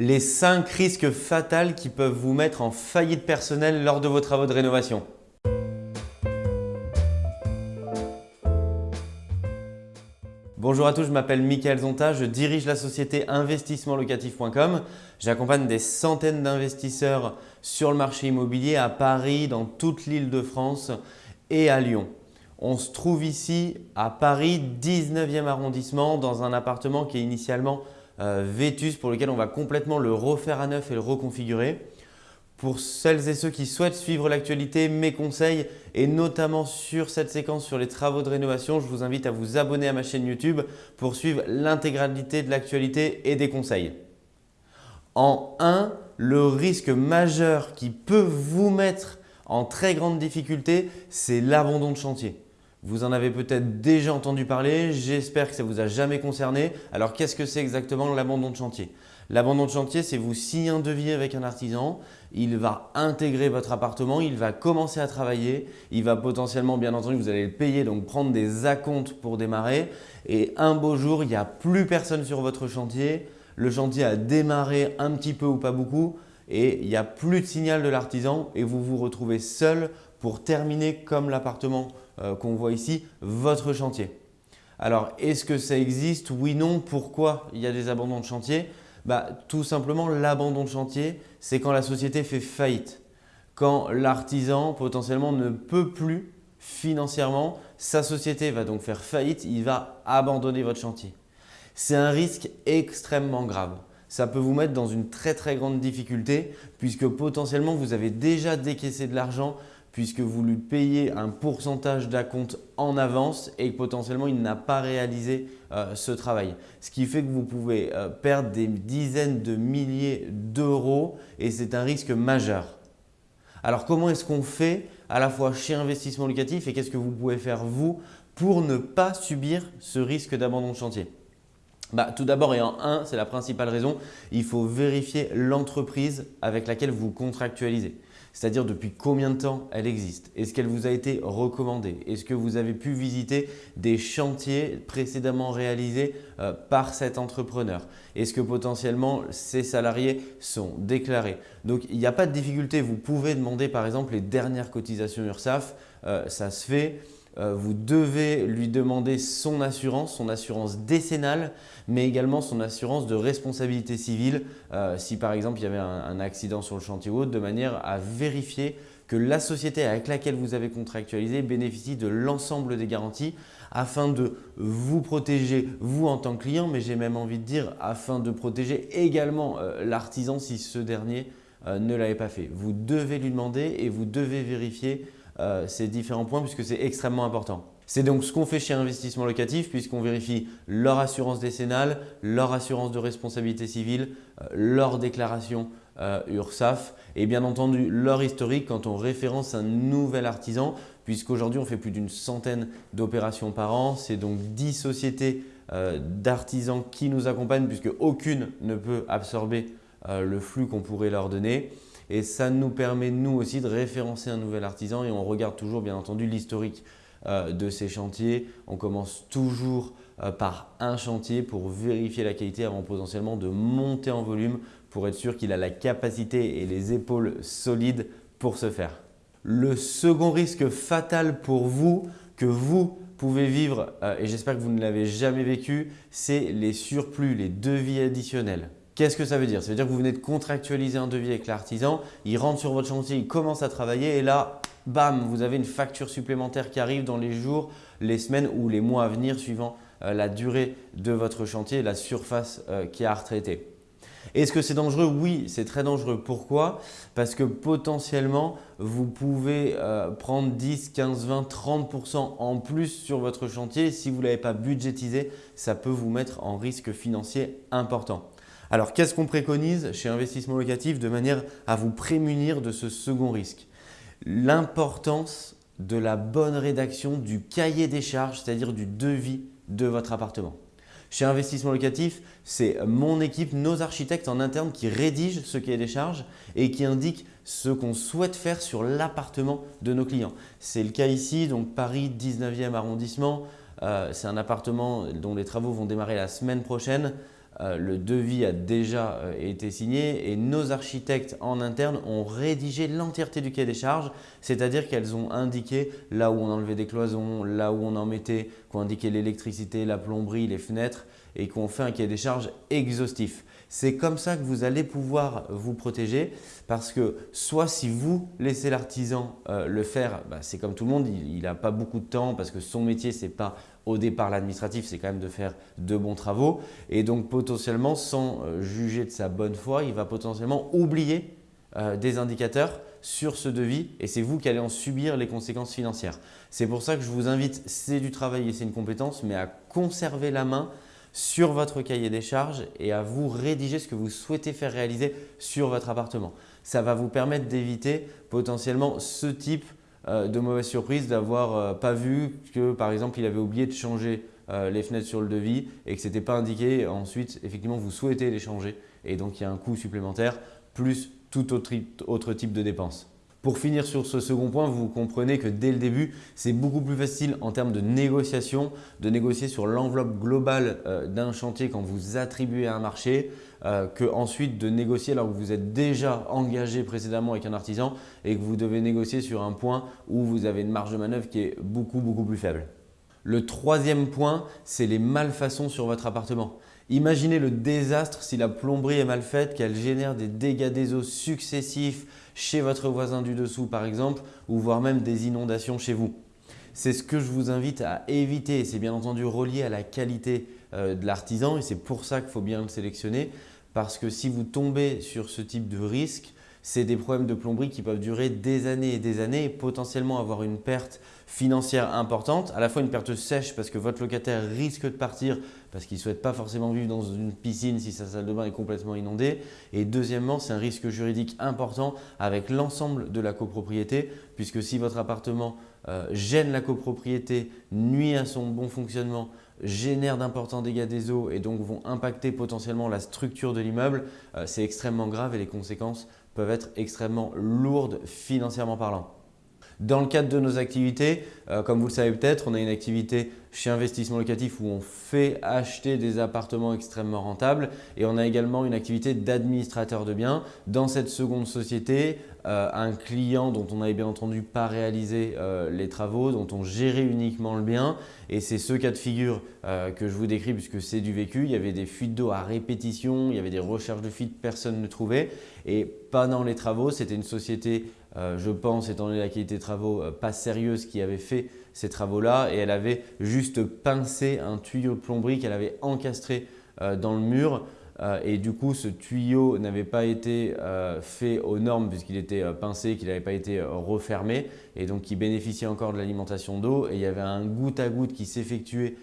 les 5 risques fatals qui peuvent vous mettre en faillite personnelle lors de vos travaux de rénovation. Bonjour à tous, je m'appelle Michael Zonta, je dirige la société investissementlocatif.com. J'accompagne des centaines d'investisseurs sur le marché immobilier à Paris, dans toute l'île de France et à Lyon. On se trouve ici à Paris, 19e arrondissement, dans un appartement qui est initialement Vétus pour lequel on va complètement le refaire à neuf et le reconfigurer. Pour celles et ceux qui souhaitent suivre l'actualité, mes conseils et notamment sur cette séquence sur les travaux de rénovation, je vous invite à vous abonner à ma chaîne YouTube pour suivre l'intégralité de l'actualité et des conseils. En 1, le risque majeur qui peut vous mettre en très grande difficulté, c'est l'abandon de chantier. Vous en avez peut-être déjà entendu parler, j'espère que ça ne vous a jamais concerné. Alors qu'est-ce que c'est exactement l'abandon de chantier? L'abandon de chantier, c'est vous signez un devis avec un artisan, il va intégrer votre appartement, il va commencer à travailler, il va potentiellement, bien entendu, vous allez le payer, donc prendre des acomptes pour démarrer. Et un beau jour, il n'y a plus personne sur votre chantier, le chantier a démarré un petit peu ou pas beaucoup et il n'y a plus de signal de l'artisan et vous vous retrouvez seul pour terminer comme l'appartement euh, qu'on voit ici, votre chantier. Alors, est-ce que ça existe? Oui, non. Pourquoi il y a des abandons de chantier? Bah, Tout simplement, l'abandon de chantier, c'est quand la société fait faillite. Quand l'artisan potentiellement ne peut plus financièrement, sa société va donc faire faillite, il va abandonner votre chantier. C'est un risque extrêmement grave. Ça peut vous mettre dans une très très grande difficulté puisque potentiellement vous avez déjà décaissé de l'argent puisque vous lui payez un pourcentage d'acompte en avance et que potentiellement il n'a pas réalisé euh, ce travail. Ce qui fait que vous pouvez euh, perdre des dizaines de milliers d'euros et c'est un risque majeur. Alors comment est-ce qu'on fait à la fois chez Investissement Locatif et qu'est-ce que vous pouvez faire vous pour ne pas subir ce risque d'abandon de chantier? Bah, tout d'abord et en un, c'est la principale raison, il faut vérifier l'entreprise avec laquelle vous contractualisez c'est-à-dire depuis combien de temps elle existe? Est-ce qu'elle vous a été recommandée? Est-ce que vous avez pu visiter des chantiers précédemment réalisés euh, par cet entrepreneur? Est-ce que potentiellement ces salariés sont déclarés? Donc il n'y a pas de difficulté, vous pouvez demander par exemple les dernières cotisations URSAF, euh, ça se fait. Euh, vous devez lui demander son assurance, son assurance décennale, mais également son assurance de responsabilité civile euh, si par exemple il y avait un, accident sur le chantier ou autre, de manière à vérifier que la société avec laquelle vous avez contractualisé bénéficie de l'ensemble des garanties afin de vous protéger, vous en tant que client, mais j'ai même envie de dire afin de protéger également euh, l'artisan si ce dernier ne l'avait pas fait. Vous devez lui demander et vous devez vérifier euh, ces différents points puisque c'est extrêmement important. C'est donc ce qu'on fait chez Investissement Locatif puisqu'on vérifie leur assurance décennale, leur assurance de responsabilité civile, euh, leur déclaration euh, URSAF et bien entendu leur historique quand on référence un nouvel artisan puisqu'aujourd'hui on fait plus d'une centaine d'opérations par an. C'est donc 10 sociétés d'artisans qui nous accompagnent puisque aucune ne peut absorber le flux qu'on pourrait leur donner. Et ça nous permet, nous aussi, de référencer un nouvel artisan et on regarde toujours, bien entendu, l'historique euh, de ces chantiers. On commence toujours euh, par un chantier pour vérifier la qualité avant potentiellement de monter en volume pour être sûr qu'il a la capacité et les épaules solides pour ce faire. Le second risque fatal pour vous, que vous pouvez vivre, euh, et j'espère que vous ne l'avez jamais vécu, c'est les surplus, les devis additionnels. Qu'est-ce que ça veut dire? Ça veut dire que vous venez de contractualiser un devis avec l'artisan, il rentre sur votre chantier, il commence à travailler et là, bam, vous avez une facture supplémentaire qui arrive dans les jours, les semaines ou les mois à venir suivant euh, la durée de votre chantier la surface euh, qui a à retraiter. Est-ce que c'est dangereux? Oui, c'est très dangereux. Pourquoi? Parce que potentiellement, vous pouvez euh, prendre 10, 15, 20, 30% en plus sur votre chantier. Si vous ne l'avez pas budgétisé, ça peut vous mettre en risque financier important. Alors, qu'est-ce qu'on préconise chez Investissement Locatif de manière à vous prémunir de ce second risque? L'importance de la bonne rédaction du cahier des charges, c'est-à-dire du devis de votre appartement. Chez Investissement Locatif, c'est mon équipe, nos architectes en interne qui rédigent ce cahier des charges et qui indiquent ce qu'on souhaite faire sur l'appartement de nos clients. C'est le cas ici, donc Paris 19e arrondissement. Euh, c'est un appartement dont les travaux vont démarrer la semaine prochaine. Euh, le devis a déjà euh, été signé et nos architectes en interne ont rédigé l'entièreté du cahier des charges, c'est-à-dire qu'elles ont indiqué là où on enlevait des cloisons, là où on en mettait, qu'on indiqué l'électricité, la plomberie, les fenêtres et qu'on fait un cahier des charges exhaustif. C'est comme ça que vous allez pouvoir vous protéger parce que soit si vous laissez l'artisan euh, le faire, bah, c'est comme tout le monde, il n'a pas beaucoup de temps parce que son métier, ce n'est pas au départ l'administratif, c'est quand même de faire de bons travaux. Et donc potentiellement, sans euh, juger de sa bonne foi, il va potentiellement oublier euh, des indicateurs sur ce devis et c'est vous qui allez en subir les conséquences financières. C'est pour ça que je vous invite, c'est du travail et c'est une compétence, mais à conserver la main sur votre cahier des charges et à vous rédiger ce que vous souhaitez faire réaliser sur votre appartement. Ça va vous permettre d'éviter potentiellement ce type euh, de mauvaises surprises d'avoir euh, pas vu que par exemple il avait oublié de changer euh, les fenêtres sur le devis et que ce n'était pas indiqué. Ensuite, effectivement, vous souhaitez les changer et donc il y a un coût supplémentaire plus tout autre type de dépenses. Pour finir sur ce second point, vous comprenez que dès le début, c'est beaucoup plus facile en termes de négociation, de négocier sur l'enveloppe globale euh, d'un chantier quand vous attribuez un marché, euh, que ensuite de négocier alors que vous êtes déjà engagé précédemment avec un artisan et que vous devez négocier sur un point où vous avez une marge de manœuvre qui est beaucoup, beaucoup plus faible. Le troisième point, c'est les malfaçons sur votre appartement. Imaginez le désastre si la plomberie est mal faite, qu'elle génère des dégâts des eaux successifs chez votre voisin du dessous par exemple, ou voire même des inondations chez vous. C'est ce que je vous invite à éviter. C'est bien entendu relié à la qualité euh, de l'artisan et c'est pour ça qu'il faut bien le sélectionner parce que si vous tombez sur ce type de risque, c'est des problèmes de plomberie qui peuvent durer des années et des années et potentiellement avoir une perte financière importante, à la fois une perte sèche parce que votre locataire risque de partir parce qu'il ne souhaite pas forcément vivre dans une piscine si sa salle de bain est complètement inondée. Et deuxièmement, c'est un risque juridique important avec l'ensemble de la copropriété puisque si votre appartement euh, gêne la copropriété, nuit à son bon fonctionnement, génère d'importants dégâts des eaux et donc vont impacter potentiellement la structure de l'immeuble, euh, c'est extrêmement grave et les conséquences peuvent être extrêmement lourdes financièrement parlant. Dans le cadre de nos activités, euh, comme vous le savez peut-être, on a une activité chez Investissement Locatif où on fait acheter des appartements extrêmement rentables et on a également une activité d'administrateur de biens. Dans cette seconde société, euh, un client dont on n'avait bien entendu pas réalisé euh, les travaux, dont on gérait uniquement le bien et c'est ce cas de figure que je vous décris puisque c'est du vécu. Il y avait des fuites d'eau à répétition, il y avait des recherches de fuites, personne ne trouvait et pendant les travaux, c'était une société euh, je pense, étant donné la qualité des travaux, euh, pas sérieuse qui avait fait ces travaux-là. Et elle avait juste pincé un tuyau de plomberie qu'elle avait encastré euh, dans le mur. Et du coup ce tuyau n'avait pas été fait aux normes puisqu'il était pincé, qu'il n'avait pas été refermé. Et donc qui bénéficiait encore de l'alimentation d'eau. Et il y avait un goutte à goutte qui s'effectuait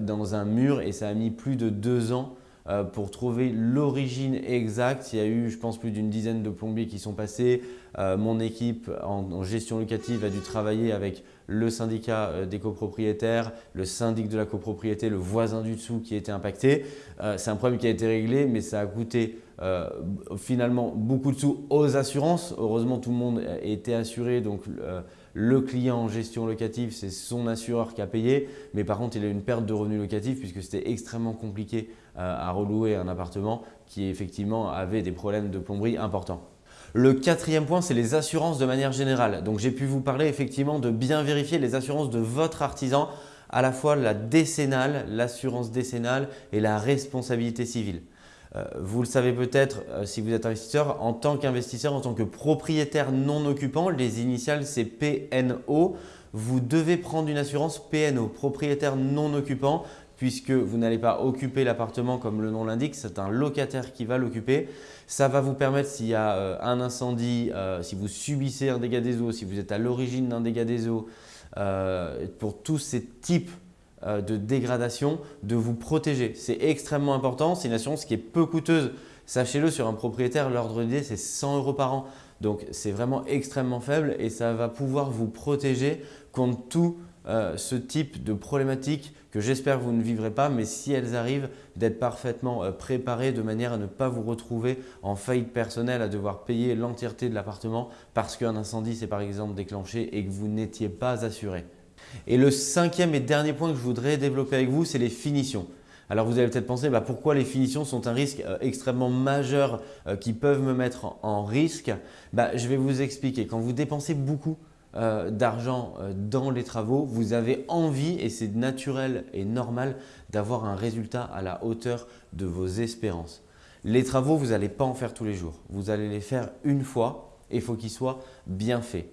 dans un mur. Et ça a mis plus de deux ans euh, pour trouver l'origine exacte. Il y a eu, je pense, plus d'une dizaine de plombiers qui sont passés. Euh, mon équipe en, gestion locative a dû travailler avec le syndicat euh, des copropriétaires, le syndic de la copropriété, le voisin du dessous qui était impacté. C'est un problème qui a été réglé, mais ça a coûté finalement beaucoup de sous aux assurances. Heureusement, tout le monde était assuré, donc le client en gestion locative, c'est son assureur qui a payé, mais par contre, il a une perte de revenus locatifs puisque c'était extrêmement compliqué euh, à relouer un appartement qui effectivement avait des problèmes de plomberie importants. Le quatrième point, c'est les assurances de manière générale. Donc, j'ai pu vous parler effectivement de bien vérifier les assurances de votre artisan, à la fois la décennale, l'assurance décennale et la responsabilité civile. Euh, vous le savez peut-être euh, si vous êtes investisseur, en tant qu'investisseur, en tant que propriétaire non occupant, les initiales c'est PNO, vous devez prendre une assurance PNO, propriétaire non occupant, puisque vous n'allez pas occuper l'appartement comme le nom l'indique, c'est un locataire qui va l'occuper. Ça va vous permettre s'il y a euh, un incendie, si vous subissez un dégât des eaux, si vous êtes à l'origine d'un dégât des eaux, pour tous ces types de dégradation, de vous protéger. C'est extrêmement important. C'est une assurance qui est peu coûteuse. Sachez-le, sur un propriétaire, l'ordre d'idée, c'est 100 euros par an. Donc, c'est vraiment extrêmement faible et ça va pouvoir vous protéger contre tout euh, ce type de problématiques que j'espère vous ne vivrez pas, mais si elles arrivent, d'être parfaitement euh, préparé de manière à ne pas vous retrouver en faillite personnelle, à devoir payer l'entièreté de l'appartement parce qu'un incendie s'est par exemple déclenché et que vous n'étiez pas assuré. Et le cinquième et dernier point que je voudrais développer avec vous, c'est les finitions. Alors vous allez peut-être penser bah, pourquoi les finitions sont un risque euh, extrêmement majeur euh, qui peuvent me mettre en, risque? Bah, je vais vous expliquer. Quand vous dépensez beaucoup euh, d'argent dans les travaux, vous avez envie et c'est naturel et normal d'avoir un résultat à la hauteur de vos espérances. Les travaux, vous n'allez pas en faire tous les jours. Vous allez les faire une fois et il faut qu'ils soient bien faits.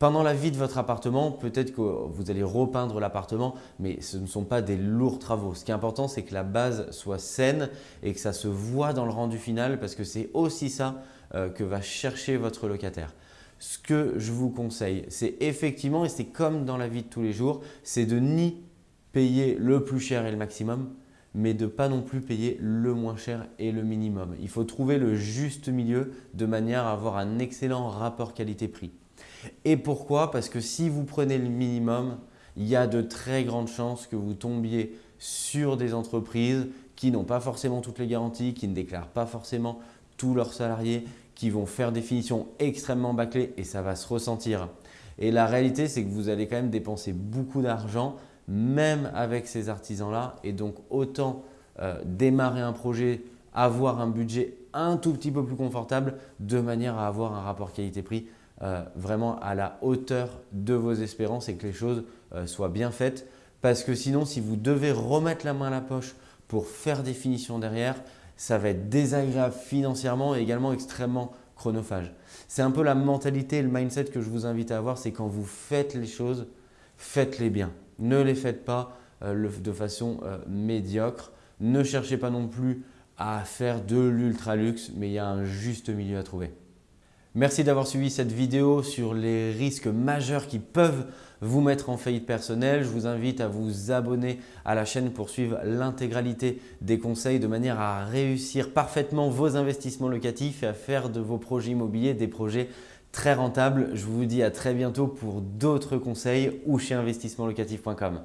Pendant la vie de votre appartement, peut-être que vous allez repeindre l'appartement, mais ce ne sont pas des lourds travaux. Ce qui est important, c'est que la base soit saine et que ça se voit dans le rendu final parce que c'est aussi ça euh, que va chercher votre locataire. Ce que je vous conseille, c'est effectivement, et c'est comme dans la vie de tous les jours, c'est de ni payer le plus cher et le maximum, mais de pas non plus payer le moins cher et le minimum. Il faut trouver le juste milieu de manière à avoir un excellent rapport qualité-prix. Et pourquoi? Parce que si vous prenez le minimum, il y a de très grandes chances que vous tombiez sur des entreprises qui n'ont pas forcément toutes les garanties, qui ne déclarent pas forcément tous leurs salariés, qui vont faire des finitions extrêmement bâclées et ça va se ressentir. Et la réalité, c'est que vous allez quand même dépenser beaucoup d'argent, même avec ces artisans-là. Et donc, autant euh, démarrer un projet, avoir un budget un tout petit peu plus confortable de manière à avoir un rapport qualité-prix euh, vraiment à la hauteur de vos espérances et que les choses euh, soient bien faites. Parce que sinon, si vous devez remettre la main à la poche pour faire des finitions derrière, ça va être désagréable financièrement et également extrêmement chronophage. C'est un peu la mentalité et le mindset que je vous invite à avoir, c'est quand vous faites les choses, faites-les bien. Ne les faites pas euh, de façon médiocre. Ne cherchez pas non plus à faire de l'ultra luxe, mais il y a un juste milieu à trouver. Merci d'avoir suivi cette vidéo sur les risques majeurs qui peuvent vous mettre en faillite personnelle. Je vous invite à vous abonner à la chaîne pour suivre l'intégralité des conseils de manière à réussir parfaitement vos investissements locatifs et à faire de vos projets immobiliers des projets très rentables. Je vous dis à très bientôt pour d'autres conseils ou chez investissementlocatif.com.